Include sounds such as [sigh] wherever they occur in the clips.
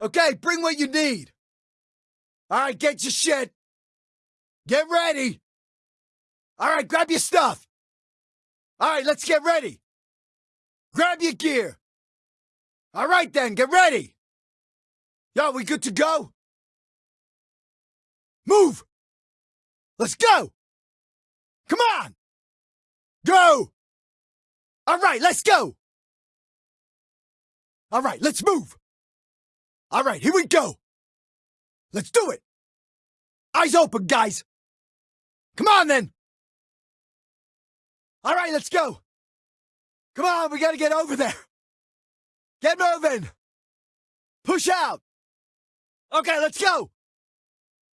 Okay, bring what you need. All right, get your shit. Get ready. All right, grab your stuff. All right, let's get ready. Grab your gear. All right, then, get ready. Yo, we good to go? Move. Let's go. Come on. Go. All right, let's go. All right, let's move. All right, here we go. Let's do it. Eyes open, guys. Come on, then. All right, let's go. Come on, we gotta get over there. Get moving. Push out. Okay, let's go.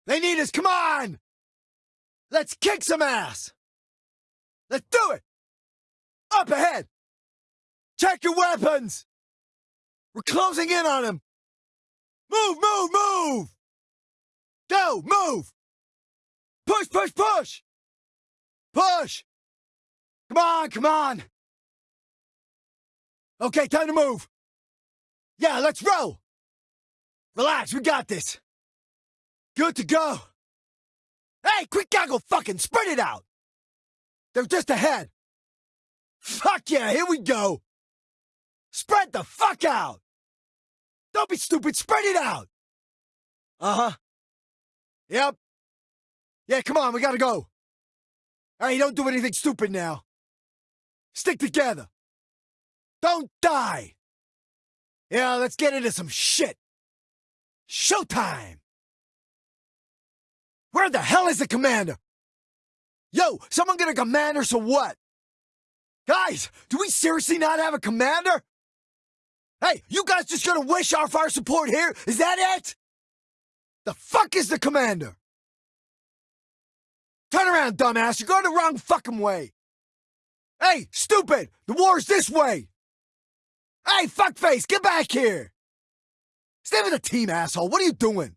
They need us. Come on. Let's kick some ass. Let's do it. Up ahead. Check your weapons. We're closing in on him. Move, move, move. Go, move. Push, push, push. Push. Come on, come on. Okay, time to move. Yeah, let's roll. Relax, we got this. Good to go. Hey, quick goggle fucking spread it out. They're just ahead. Fuck yeah, here we go. Spread the fuck out. Don't be stupid, spread it out. Uh-huh. Yep. Yeah, come on, we gotta go. Hey, don't do anything stupid now. Stick together. Don't die. Yeah, let's get into some shit. Showtime! Where the hell is the commander? Yo, someone get a commander so what? Guys, do we seriously not have a commander? Hey, you guys just gonna wish our fire support here? Is that it? The fuck is the commander? Turn around, dumbass. You're going the wrong fucking way. Hey, stupid! The war's this way! Hey, fuckface, get back here! Stay with the team, asshole. What are you doing?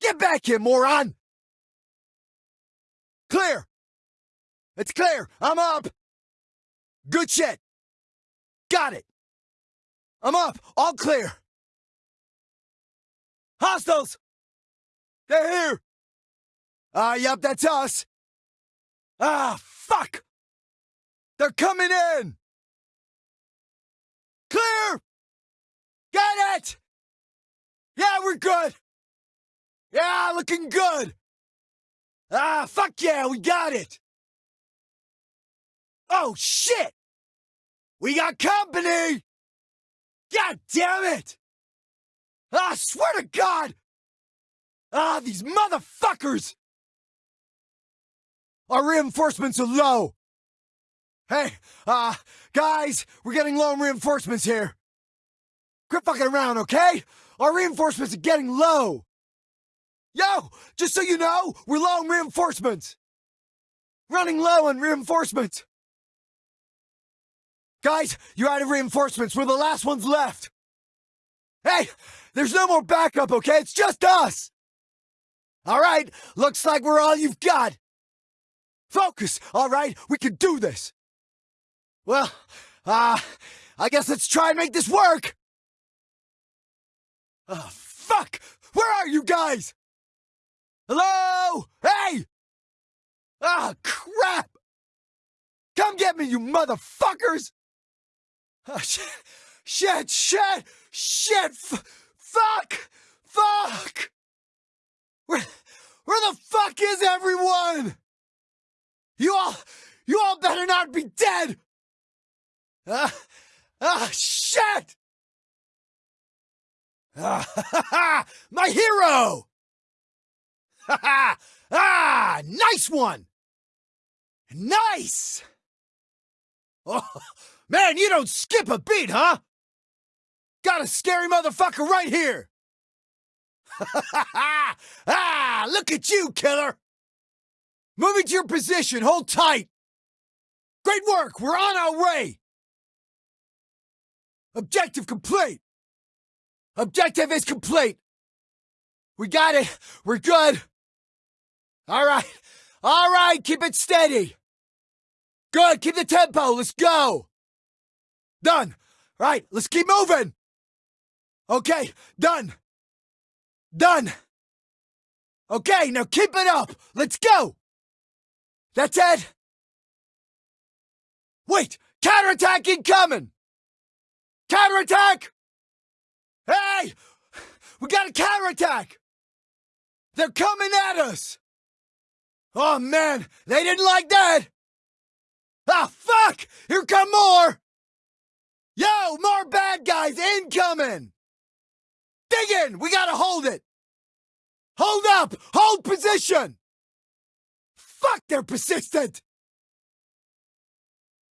Get back here, moron! Clear! It's clear! I'm up! Good shit! Got it! I'm up! All clear! Hostiles! They're here! Ah, uh, yep, that's us! Ah, fuck! They're coming in! Clear! Get it! Yeah, we're good! Yeah, looking good! Ah, fuck yeah, we got it! Oh, shit! We got company! God damn it! Ah, I swear to God! Ah, these motherfuckers! Our reinforcements are low! Hey, uh, guys, we're getting low on reinforcements here. Quit fucking around, okay? Our reinforcements are getting low. Yo, just so you know, we're low on reinforcements. Running low on reinforcements. Guys, you're out of reinforcements. We're the last ones left. Hey, there's no more backup, okay? It's just us. All right, looks like we're all you've got. Focus, all right? We can do this. Well, uh, I guess let's try and make this work! Oh, fuck! Where are you guys? Hello? Hey! Ah, oh, crap! Come get me, you motherfuckers! Oh, shit, shit, shit, shit, f fuck, fuck! Where, where the fuck is everyone? You all, you all better not be dead! Ah, ah, shit! Ah, [laughs] my hero! Ha [laughs] ha! ah, nice one! Nice! Oh, man, you don't skip a beat, huh? Got a scary motherfucker right here! Ha! [laughs] Ah, look at you, killer! Move into your position, hold tight! Great work, we're on our way! Objective complete! Objective is complete! We got it! We're good! Alright! Alright, keep it steady! Good, keep the tempo, let's go! Done! Right, let's keep moving! Okay, done. Done. Okay, now keep it up. Let's go. That's it. Wait, counterattack incoming. Counterattack. Hey, we got a counterattack. They're coming at us. Oh man, they didn't like that. Ah, fuck! Here come more! Yo, more bad guys incoming! Dig in! We gotta hold it! Hold up! Hold position! Fuck, they're persistent!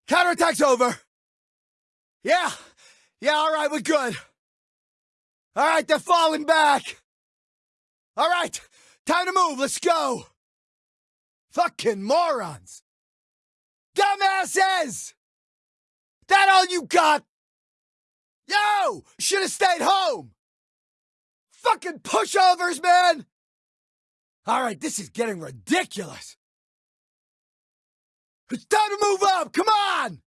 Counterattack's over. Yeah, yeah, alright, we're good. Alright, they're falling back. Alright, time to move, let's go. Fucking morons. Dumbasses! That all you got? Yo! Should have stayed home! Fucking pushovers, man! Alright, this is getting ridiculous. It's time to move up! Come on!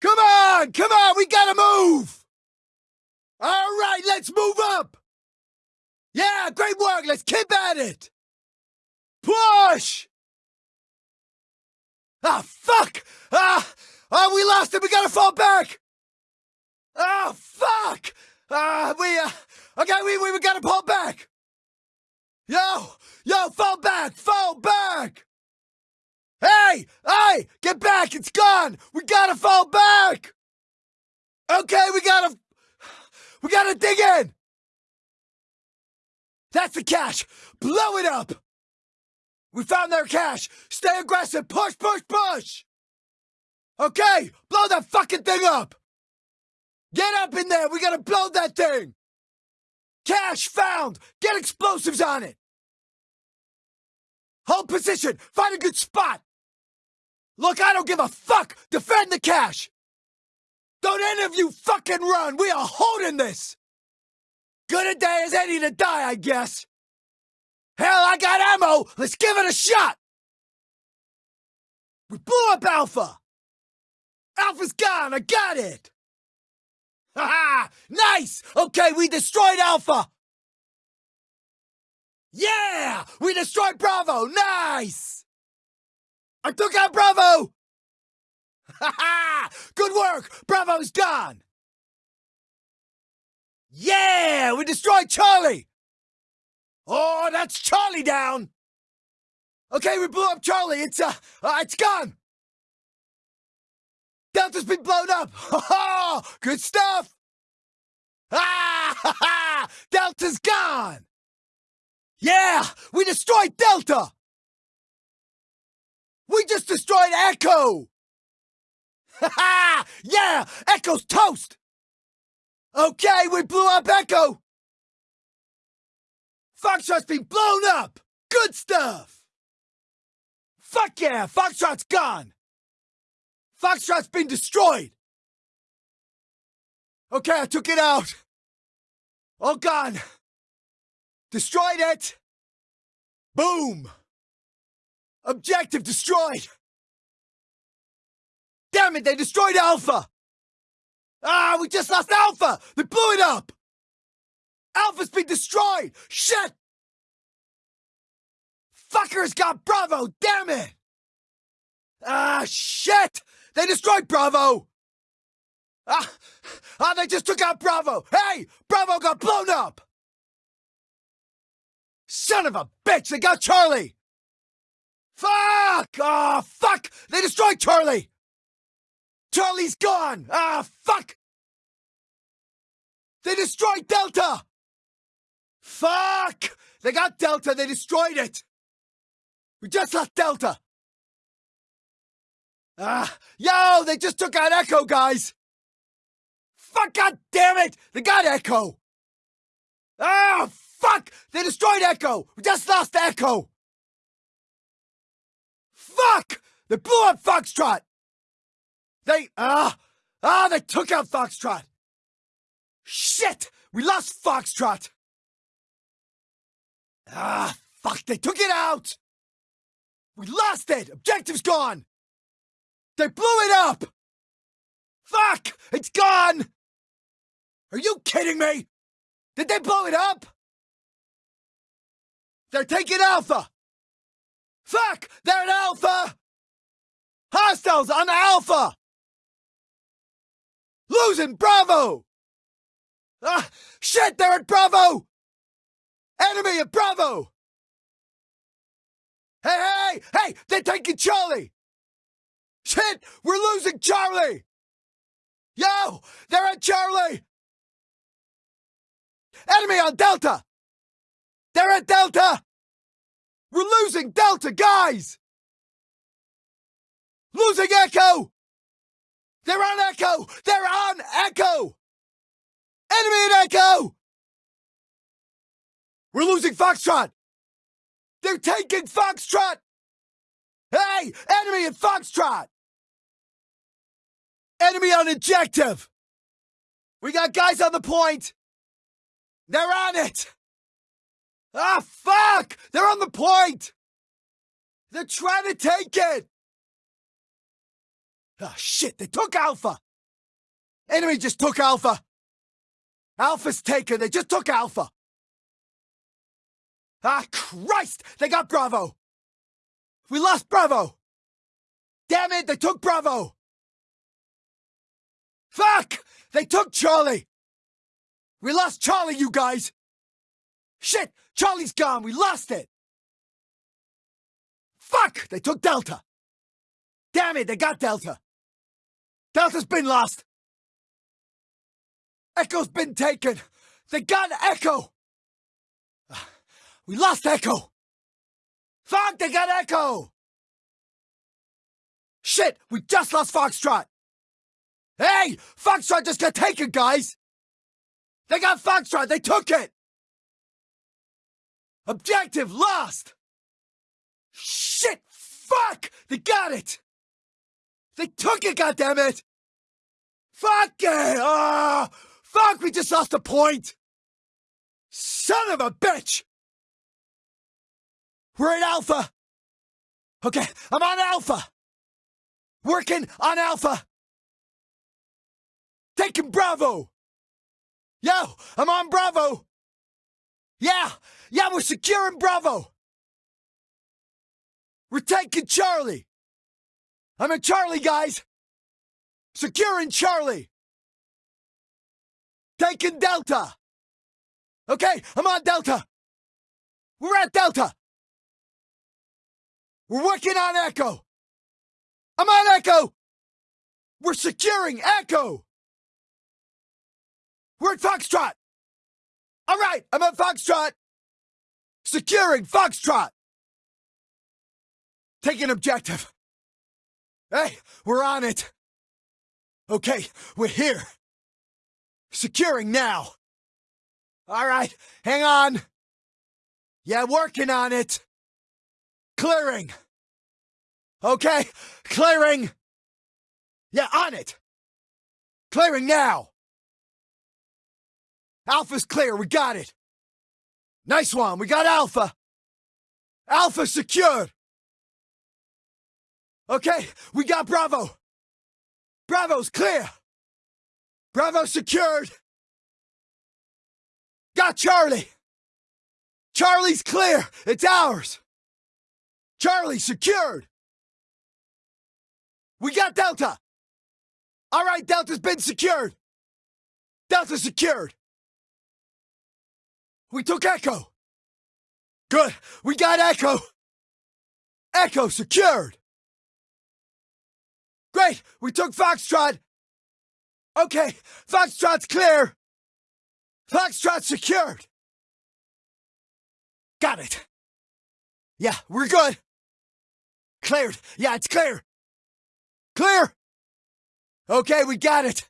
Come on! Come on! We gotta move! Alright, let's move up! Yeah, great work! Let's keep at it! Push! Ah, fuck! Ah! Oh, we lost it! We gotta fall back! Oh, fuck! Ah, we, uh, okay, we, we, we gotta fall back! Yo! Yo, fall back! Fall back! Hey! Hey! Get back! It's gone! We gotta fall back! Okay, we gotta, we gotta dig in! That's the cache! Blow it up! We found their cache! Stay aggressive! Push, push, push! Okay, blow that fucking thing up! Get up in there! We gotta blow that thing! Cache found! Get explosives on it! Hold position! Find a good spot! Look, I don't give a fuck! Defend the cache! Don't any of you fucking run! We are holding this! Good a day as any to die, I guess! Hell, I got ammo! Let's give it a shot! We blew up Alpha! Alpha's gone! I got it! Ha ha! Nice! Okay, we destroyed Alpha! Yeah! We destroyed Bravo! Nice! I took out Bravo! Ha ha! Good work! Bravo's gone! Yeah! We destroyed Charlie! Oh, that's Charlie down! Okay, we blew up Charlie. It's, uh, uh it's gone! Delta's been blown up! Ha [laughs] ha! Good stuff! Ah ha ha! Delta's gone! Yeah! We destroyed Delta! We just destroyed Echo! Ha [laughs] ha! Yeah! Echo's toast! Okay, we blew up Echo! Foxtrot's been blown up! Good stuff! Fuck yeah! Foxtrot's gone! Foxtrot's been destroyed! Okay, I took it out! All gone! Destroyed it! Boom! Objective destroyed! Damn it, they destroyed Alpha! Ah, we just lost Alpha! They blew it up! Alpha's been destroyed! Shit! Fuckers got Bravo, damn it! Ah, shit! They destroyed Bravo! Ah, ah, they just took out Bravo! Hey! Bravo got blown up! Son of a bitch, they got Charlie! Fuck! Ah, fuck! They destroyed Charlie! Charlie's gone! Ah, fuck! They destroyed Delta! Fuck! They got Delta, they destroyed it! We just lost Delta! Ah, yo, they just took out Echo, guys! Fuck, god damn it! They got Echo! Ah, fuck! They destroyed Echo! We just lost Echo! Fuck! They blew up Foxtrot! They, ah, ah, they took out Foxtrot! Shit! We lost Foxtrot! Ah, fuck, they took it out! We lost it! Objective's gone! They blew it up! Fuck! It's gone! Are you kidding me? Did they blow it up? They're taking Alpha! Fuck! They're at Alpha! Hostiles on Alpha! Losing Bravo! Ah! Shit! They're at Bravo! Enemy at Bravo! Hey, hey, hey! They're taking Charlie! Shit! We're losing Charlie! Yo! They're at Charlie! Enemy on Delta! They're at Delta! We're losing Delta, guys! Losing Echo! They're on Echo! They're on Echo! Enemy at Echo! We're losing Foxtrot! They're taking Foxtrot! Hey! Enemy at Foxtrot! Enemy on objective! We got guys on the point! They're on it! Ah, fuck! They're on the point! They're trying to take it! Ah, shit, they took Alpha! Enemy just took Alpha! Alpha's taken, they just took Alpha! Ah, Christ! They got Bravo! We lost Bravo! Damn it, they took Bravo! Fuck! They took Charlie! We lost Charlie, you guys! Shit! Charlie's gone! We lost it! Fuck! They took Delta! Damn it, they got Delta! Delta's been lost! Echo's been taken! They got Echo! We lost Echo! Fuck, they got Echo! Shit, we just lost Foxtrot! Hey! Foxtrot just got taken, guys! They got Foxtrot! They took it! Objective lost! Shit! Fuck! They got it! They took it, goddammit! Fuck it! Ah! fuck, we just lost a point! Son of a bitch! We're at Alpha! Okay, I'm on Alpha! Working on Alpha! Taking Bravo! Yo, I'm on Bravo! Yeah, yeah, we're securing Bravo! We're taking Charlie! I'm in Charlie, guys! Securing Charlie! Taking Delta! Okay, I'm on Delta! We're at Delta! We're working on Echo! I'm on Echo! We're securing Echo! We're at Foxtrot! All right, I'm at Foxtrot! Securing Foxtrot! Taking objective. Hey, we're on it. Okay, we're here. Securing now. All right, hang on. Yeah, working on it. Clearing. Okay, clearing. Yeah, on it. Clearing now. Alpha's clear, we got it. Nice one, we got Alpha. Alpha secured. Okay, we got Bravo. Bravo's clear. Bravo secured. Got Charlie. Charlie's clear. It's ours. Charlie secured. We got Delta. All right, Delta's been secured. Delta secured. We took Echo. Good. We got Echo. Echo secured. Great! We took Foxtrot! Okay, Foxtrot's clear! Foxtrot secured! Got it! Yeah, we're good! Cleared! Yeah, it's clear! Clear! Okay, we got it!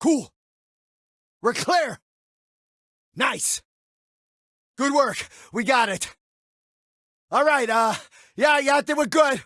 Cool! We're clear! Nice! Good work! We got it! Alright, uh, yeah, yeah, they were good!